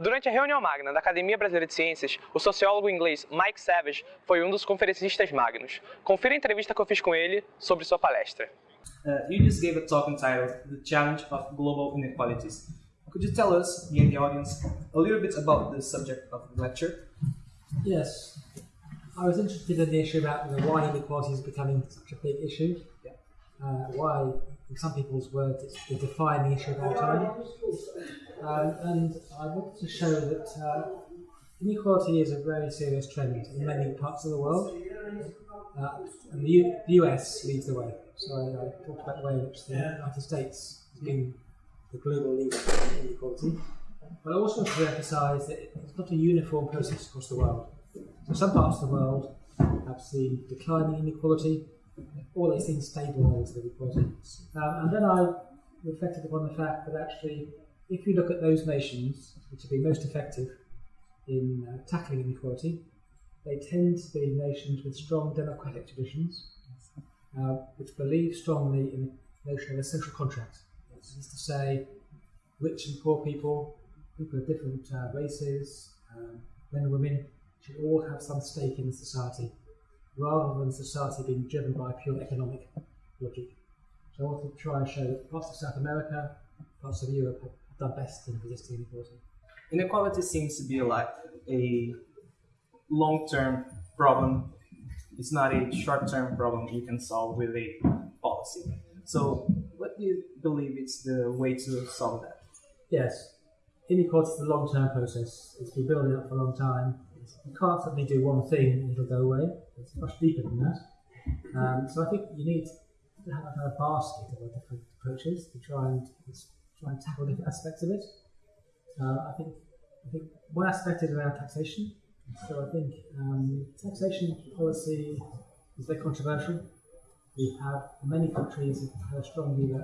Durante a reunião magna da Academia Brasileira de Ciências, o sociólogo inglês Mike Savage foi um dos conferencistas magnos. Confira a entrevista que eu fiz com ele sobre sua palestra. Uh, you just gave a talk entitled The Challenge of Global Inequalities. Could you tell us, me and the audience, a little bit about the subject of the lecture? Yes. I was interested in the issue about why inequality is becoming such a big issue. Uh, why, in some people's words, it's, they define the issue of our time. Um, and I wanted to show that uh, inequality is a very serious trend in many parts of the world. Uh, and the, U- the US leads the way. So I, I talked about the way in which the United States has been the global leader in inequality. But I also want to emphasise that it's not a uniform process across the world. So some parts of the world have seen declining inequality, or they've seen stable levels. Um, and then I reflected upon the fact that actually, if you look at those nations which have been most effective in uh, tackling inequality, they tend to be nations with strong democratic traditions, uh, which believe strongly in the notion of a social contract. That is to say, rich and poor people, people of different uh, races, um, men and women, should all have some stake in society, rather than society being driven by pure economic logic. So I want to try and show that parts of South America, parts of Europe have done best in resisting inequality. Inequality seems to be like a long-term problem. It's not a short-term problem you can solve with a policy. So, what do you believe is the way to solve that? Yes, inequality is a long-term process. It's been building up for a long time. You can't suddenly do one thing and it'll go away. It's much deeper than that. Um, so I think you need to have a kind of basket of different approaches to try and try and tackle different aspects of it. Uh, I think I think one aspect is around taxation. So I think um, taxation policy is very controversial. We have many countries that have a strong view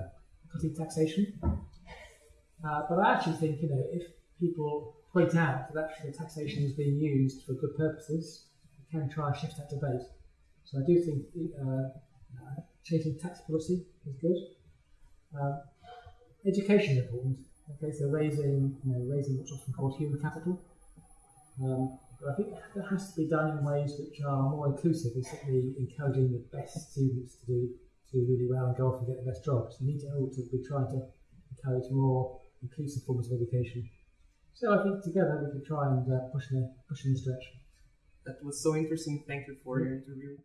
cutting taxation. Uh, but I actually think, you know, if people point out that actually taxation is being used for good purposes, we can try and shift that debate. So I do think uh, changing tax policy is good. Uh, education is important. Okay, so raising, you know, raising what's often called human capital. Um, but I think that has to be done in ways which are more inclusive, basically encouraging the best students to do to do really well and go off and get the best jobs. You need to also be trying to encourage more inclusive forms of education. So I think together we can try and uh, push in push in this direction. That was so interesting. Thank you for your interview.